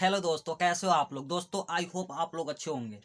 Hello दोस्तों, कैसे हो आप लोग? दोस्तों, आई होप आप लोग अच्छे होंगे।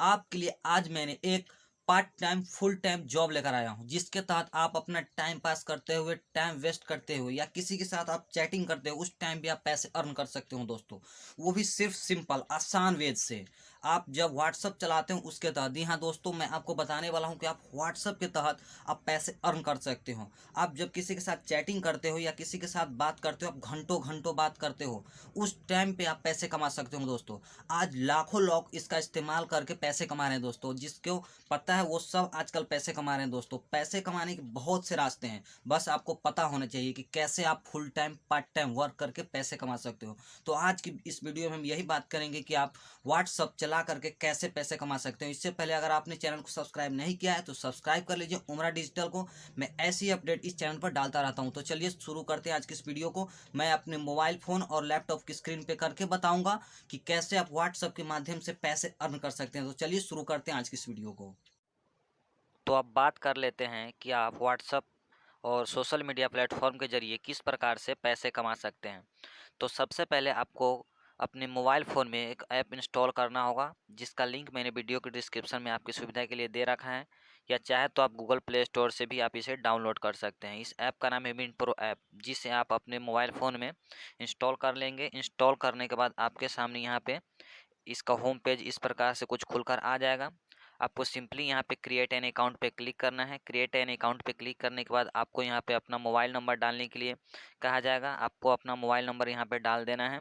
आपके लिए आज मैंने एक part time full time job लेकर आया हूँ, जिसके तहत आप अपना टाइम पास करते हुए टाइम वेस्ट करते हुए, या किसी के साथ आप चैटिंग करते हो उस टाइम भी आप पैसे अर्न कर सकते हो दोस्तों। वो भी सिर्फ़ सिंपल आसान वेज से। आप जब व्हाट्सअप चलाते हो, उसके तहत, जी हाँ दोस्तों, मैं आपको बताने वाला हूँ कि आप व्हाट्सअप के तहत आप पैसे अर्न कर सकते हो। आप जब किसी के साथ चैटिंग करते हो या किसी के साथ बात करते हो, आप घंटों घंटों बात करते हो, उस टाइम पे आप पैसे कमा सकते हो दोस्तों। आज लाखों लोग इसका इस्तेमाल करके पैसे कमा रहे हैं दोस्तों, जिसको पता है वो सब आजकल पैसे कमा रहे हैं दोस्तों। पैसे कमाने के बहुत से रास्ते हैं, बस आपको पता होना चाहिए कि कैसे आप full time part time work करके पैसे कमा सकते हो। तो आज की इस वीडियो में हम यही बात करेंगे कि आप व्हाट्सअप चला करके कैसे पैसे कमा सकते हो? इससे पहले अगर आपने चैनल को सब्सक्राइब नहीं किया है तो सब्सक्राइब कर लीजिए। उमरा डिजिटल को मैं ऐसी अपडेट इस चैनल पर डालता रहता हूँ। तो चलिए शुरू करते हैं आज की इस वीडियो को। मैं अपने मोबाइल फ़ोन और लैपटॉप की स्क्रीन पे करके बताऊँगा कि कैसे आप व्हाट्सअप के माध्यम से पैसे अर्न कर सकते हैं। तो चलिए शुरू करते हैं आज की इस वीडियो को। तो अब बात कर लेते हैं कि आप व्हाट्सअप और सोशल मीडिया प्लेटफॉर्म के ज़रिए किस प्रकार से पैसे कमा सकते हैं। तो सबसे पहले आपको अपने मोबाइल फ़ोन में एक ऐप इंस्टॉल करना होगा, जिसका लिंक मैंने वीडियो के डिस्क्रिप्शन में आपकी सुविधा के लिए दे रखा है। या चाहे तो आप गूगल प्ले स्टोर से भी आप इसे डाउनलोड कर सकते हैं। इस ऐप का नाम है मिंट प्रो ऐप, जिसे आप अपने मोबाइल फ़ोन में इंस्टॉल कर लेंगे। इंस्टॉल करने के बाद आपके सामने यहाँ पर इसका होम पेज इस प्रकार से कुछ खुलकर आ जाएगा। आपको सिंपली यहाँ पे क्रिएट एन अकाउंट पे क्लिक करना है। क्रिएट एन अकाउंट पे क्लिक करने के बाद आपको यहाँ पे अपना मोबाइल नंबर डालने के लिए कहा जाएगा। आपको अपना मोबाइल नंबर यहाँ पे डाल देना है।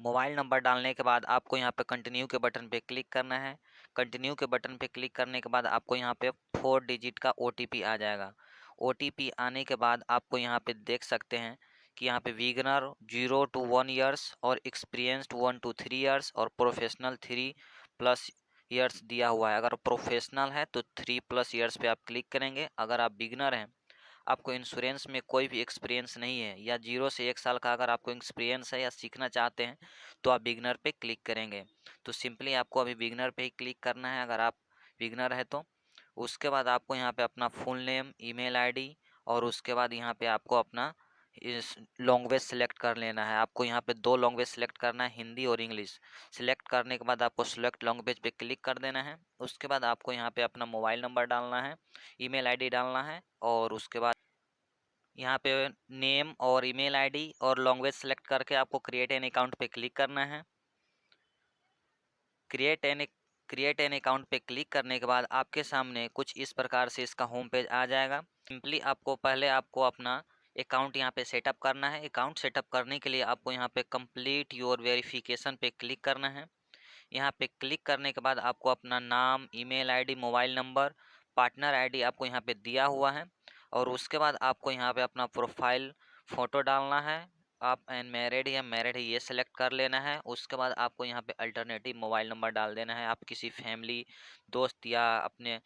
मोबाइल नंबर डालने के बाद आपको यहाँ पे कंटिन्यू के बटन पे क्लिक करना है। कंटिन्यू के बटन पे क्लिक करने के बाद आपको यहाँ पे फोर डिजिट का ओटीपी आ जाएगा। ओटीपी आने के बाद आपको यहाँ पे देख सकते हैं कि यहाँ पे beginner zero to one years और experienced one two three years और प्रोफेशनल थ्री प्लस ईयर्स दिया हुआ है। अगर प्रोफेशनल है तो थ्री प्लस ईयर्स पे आप क्लिक करेंगे। अगर आप बिगनर हैं आपको इंश्योरेंस में कोई भी एक्सपीरियंस नहीं है, या ज़ीरो से एक साल का अगर आपको एक्सपीरियंस है या सीखना चाहते हैं तो आप बिगनर पे क्लिक करेंगे। तो सिंपली आपको अभी बिगनर पे ही क्लिक करना है, अगर आप बिगनर है तो। उसके बाद आपको यहाँ पे अपना फुल नेम ईमेल आईडी और उसके बाद यहाँ पे आपको अपना इस लैंग्वेज सेलेक्ट कर लेना है। आपको यहाँ पे दो लैंग्वेज सेलेक्ट करना है, हिंदी और इंग्लिश। सेलेक्ट करने के बाद आपको सेलेक्ट लैंग्वेज पे क्लिक कर देना है। उसके बाद आपको यहाँ पे अपना मोबाइल नंबर डालना है, ईमेल आईडी डालना है और उसके बाद यहाँ पे नेम और ईमेल आईडी और लैंग्वेज सेलेक्ट करके आपको क्रिएट एन अकाउंट पे क्लिक करना है। Create an create an account पे क्लिक करने के बाद आपके सामने कुछ इस प्रकार से इसका होम पेज आ जाएगा। सिंपली आपको पहले आपको अपना अकाउंट यहाँ पे सेटअप करना है। अकाउंट सेटअप करने के लिए आपको यहाँ पे कंप्लीट योर वेरिफिकेशन पे क्लिक करना है। यहाँ पे क्लिक करने के बाद आपको अपना नाम, email ID, mobile number, partner ID आपको यहाँ पे दिया हुआ है और उसके बाद आपको यहाँ पे अपना प्रोफ़ाइल फ़ोटो डालना है। आप एन मैरिड या मैरिड ये सेलेक्ट कर लेना है। उसके बाद आपको यहाँ पे अल्टरनेटिव मोबाइल नंबर डाल देना है। आप किसी फैमिली, दोस्त या अपने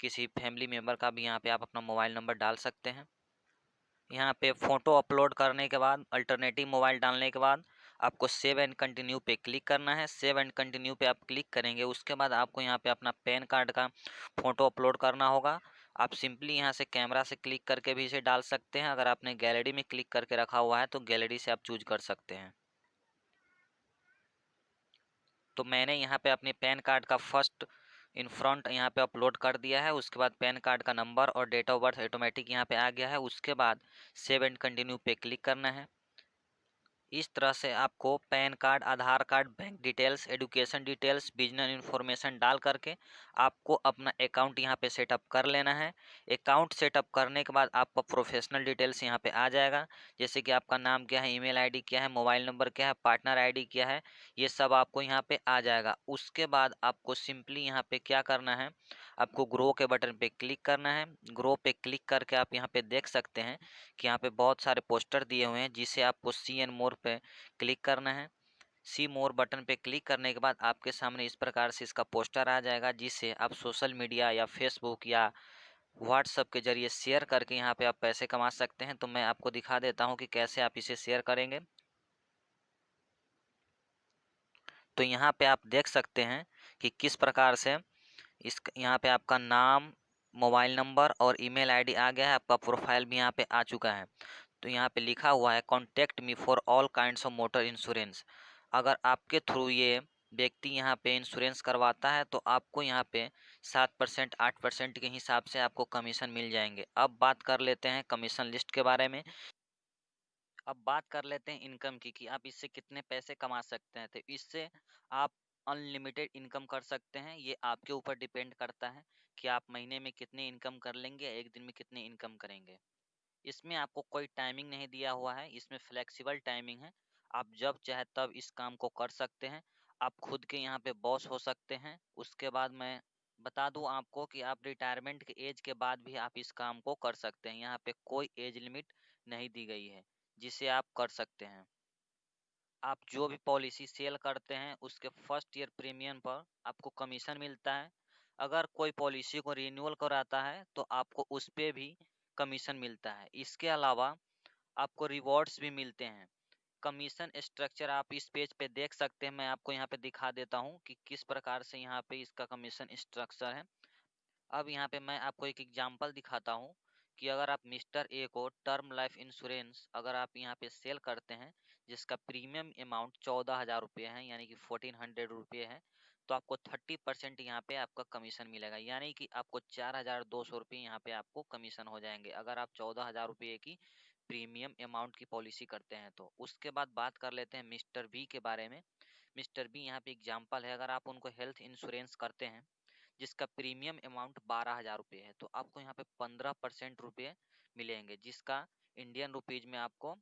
किसी फैमिली मेंबर का भी यहाँ पे आप अपना मोबाइल नंबर डाल सकते हैं। यहाँ पे फ़ोटो अपलोड करने के बाद, अल्टरनेटिव मोबाइल डालने के बाद, आपको सेव एंड कंटिन्यू पे क्लिक करना है। सेव एंड कंटिन्यू पे आप क्लिक करेंगे, उसके बाद आपको यहाँ पे अपना पैन कार्ड का फ़ोटो अपलोड करना होगा। आप सिंपली यहाँ से कैमरा से क्लिक करके भी इसे डाल सकते हैं। अगर आपने गैलरी में क्लिक करके रखा हुआ है तो गैलरी से आप चूज़ कर सकते हैं। तो मैंने यहाँ पे अपने पैन कार्ड का फ़र्स्ट इन फ्रंट यहाँ पे अपलोड कर दिया है, उसके बाद पैन कार्ड का नंबर और डेट ऑफ़ बर्थ ऑटोमेटिक यहाँ पे आ गया है, उसके बाद सेव एंड कंटिन्यू पे क्लिक करना है। इस तरह से आपको PAN card, Aadhaar card, bank details, education details, business information डाल करके आपको अपना अकाउंट यहाँ पे सेटअप कर लेना है। अकाउंट सेटअप करने के बाद आपका प्रोफेशनल डिटेल्स यहाँ पे आ जाएगा। जैसे कि आपका नाम क्या है, ईमेल आईडी क्या है, मोबाइल नंबर क्या है, पार्टनर आईडी क्या है, ये सब आपको यहाँ पर आ जाएगा। उसके बाद आपको सिंपली यहाँ पर क्या करना है आपको ग्रो के बटन पे क्लिक करना है। ग्रो पे क्लिक करके आप यहाँ पे देख सकते हैं कि यहाँ पे बहुत सारे पोस्टर दिए हुए हैं, जिसे आपको सी एन मोर पे क्लिक करना है। सी मोर बटन पे क्लिक करने के बाद आपके सामने इस प्रकार से इसका पोस्टर आ जाएगा जिससे आप सोशल मीडिया या फेसबुक या व्हाट्सअप के ज़रिए शेयर करके यहाँ पे आप पैसे कमा सकते हैं। तो मैं आपको दिखा देता हूँ कि कैसे आप इसे शेयर करेंगे। तो यहाँ पे आप देख सकते हैं कि किस प्रकार से इस यहाँ पे आपका नाम, मोबाइल नंबर और ईमेल आईडी आ गया है, आपका प्रोफ़ाइल भी यहाँ पे आ चुका है। तो यहाँ पे लिखा हुआ है contact me for all kinds of motor insurance अगर आपके थ्रू ये व्यक्ति यहाँ पे इंश्योरेंस करवाता है तो आपको यहाँ पे सात परसेंट, आठ परसेंट के हिसाब से आपको कमीशन मिल जाएँगे। अब बात कर लेते हैं कमीशन लिस्ट के बारे में। अब बात कर लेते हैं इनकम की, कि आप इससे कितने पैसे कमा सकते हैं? तो इससे आप अनलिमिटेड इनकम कर सकते हैं, ये आपके ऊपर डिपेंड करता है कि आप महीने में कितने इनकम कर लेंगे एक दिन में कितने इनकम करेंगे। इसमें आपको कोई टाइमिंग नहीं दिया हुआ है, इसमें फ्लेक्सिबल टाइमिंग है। आप जब चाहे तब इस काम को कर सकते हैं। आप खुद के यहाँ पे बॉस हो सकते हैं। उसके बाद मैं बता दूँ आपको कि आप रिटायरमेंट के एज के बाद भी आप इस काम को कर सकते हैं। यहाँ पे कोई एज लिमिट नहीं दी गई है, जिसे आप कर सकते हैं। आप जो भी पॉलिसी सेल करते हैं, उसके फ़र्स्ट ईयर प्रीमियम पर आपको कमीशन मिलता है। अगर कोई पॉलिसी को रिन्यूअल कराता है तो आपको उस पर भी कमीशन मिलता है। इसके अलावा आपको रिवॉर्ड्स भी मिलते हैं। कमीशन स्ट्रक्चर आप इस पेज पे देख सकते हैं। मैं आपको यहाँ पे दिखा देता हूँ कि किस प्रकार से यहाँ पे इसका कमीशन स्ट्रक्चर है। अब यहाँ पे मैं आपको एक एग्जांपल दिखाता हूँ। कि अगर आप मिस्टर ए को टर्म लाइफ इंश्योरेंस अगर आप यहाँ पे सेल करते हैं, जिसका प्रीमियम अमाउंट चौदह हज़ार रुपये है, यानी कि फोर्टीन हंड्रेड रुपये है तो आपको थर्टी परसेंट यहाँ पे आपका कमीशन मिलेगा। यानी कि आपको चार हज़ार दो सौ रुपये यहाँ पे आपको कमीशन हो जाएँगे, अगर आप चौदह हज़ार रुपये की प्रीमियम अमाउंट की पॉलिसी करते हैं तो। उसके बाद बात कर लेते हैं मिस्टर बी के बारे में। मिस्टर बी यहाँ पे एग्ज़ाम्पल है, अगर आप उनको हेल्थ इंश्योरेंस करते हैं जिसका प्रीमियम अमाउंट बारह हज़ार रुपये है तो आपको यहाँ पे पंद्रह परसेंट रुपये मिलेंगे, जिसका इंडियन रुपीज़ में आपको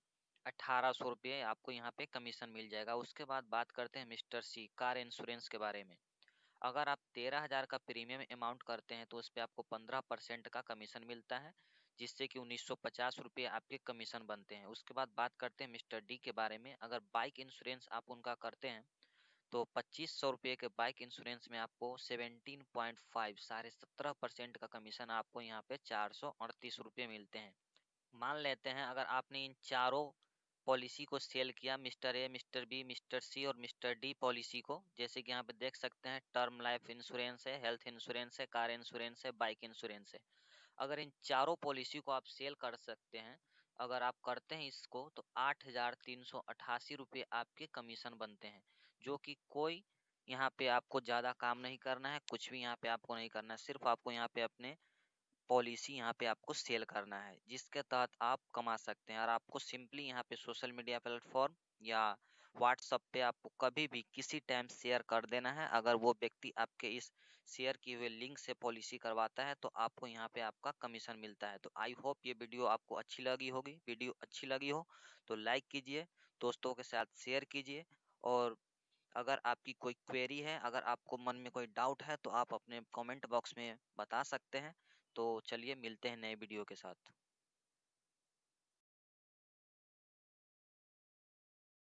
अठारह सौ रुपये आपको यहाँ पे कमीशन मिल जाएगा। उसके बाद बात करते हैं मिस्टर सी, कार इंश्योरेंस के बारे में। अगर आप तेरह हज़ार का प्रीमियम अमाउंट करते हैं तो उस पर आपको पंद्रह परसेंट का कमीशन मिलता है, जिससे कि उन्नीस सौ पचास रुपये आपके कमीशन बनते हैं। उसके बाद बात करते हैं मिस्टर डी के बारे में। अगर बाइक इंश्योरेंस आप उनका करते हैं तो पच्चीस सौ रुपये के बाइक इंश्योरेंस में आपको सेवेंटीन पॉइंट फाइव, साढ़े सत्रह परसेंट का कमीशन आपको यहाँ पे चार सौ अड़तीस रुपये मिलते हैं। मान लेते हैं, अगर आपने इन चारों पॉलिसी को सेल किया, mister A, mister B, mister C और मिस्टर डी पॉलिसी को, जैसे कि यहाँ पे देख सकते हैं, टर्म लाइफ इंश्योरेंस है, हेल्थ इंश्योरेंस है, कार इंश्योरेंस है, बाइक इंश्योरेंस है। अगर इन चारों पॉलिसी को आप सेल कर सकते हैं, अगर आप करते हैं इसको तो आठ हज़ार तीन सौ अट्ठासी रुपये आपके कमीशन बनते हैं। जो कि कोई यहाँ पे आपको ज़्यादा काम नहीं करना है, कुछ भी यहाँ पे आपको नहीं करना है, सिर्फ़ आपको यहाँ पे अपने पॉलिसी यहाँ पे आपको सेल करना है, जिसके तहत आप कमा सकते हैं। और आपको सिंपली यहाँ पे सोशल मीडिया प्लेटफॉर्म या व्हाट्सअप पे आपको कभी भी किसी टाइम शेयर कर देना है। अगर वो व्यक्ति आपके इस शेयर किए हुए लिंक से पॉलिसी करवाता है तो आपको यहाँ पे आपका कमीशन मिलता है। तो आई होप ये वीडियो आपको अच्छी लगी होगी। वीडियो अच्छी लगी हो तो लाइक कीजिए, दोस्तों के साथ शेयर कीजिए और अगर आपकी कोई क्वेरी है, अगर आपको मन में कोई डाउट है तो आप अपने कमेंट बॉक्स में बता सकते हैं। तो चलिए मिलते हैं नए वीडियो के साथ।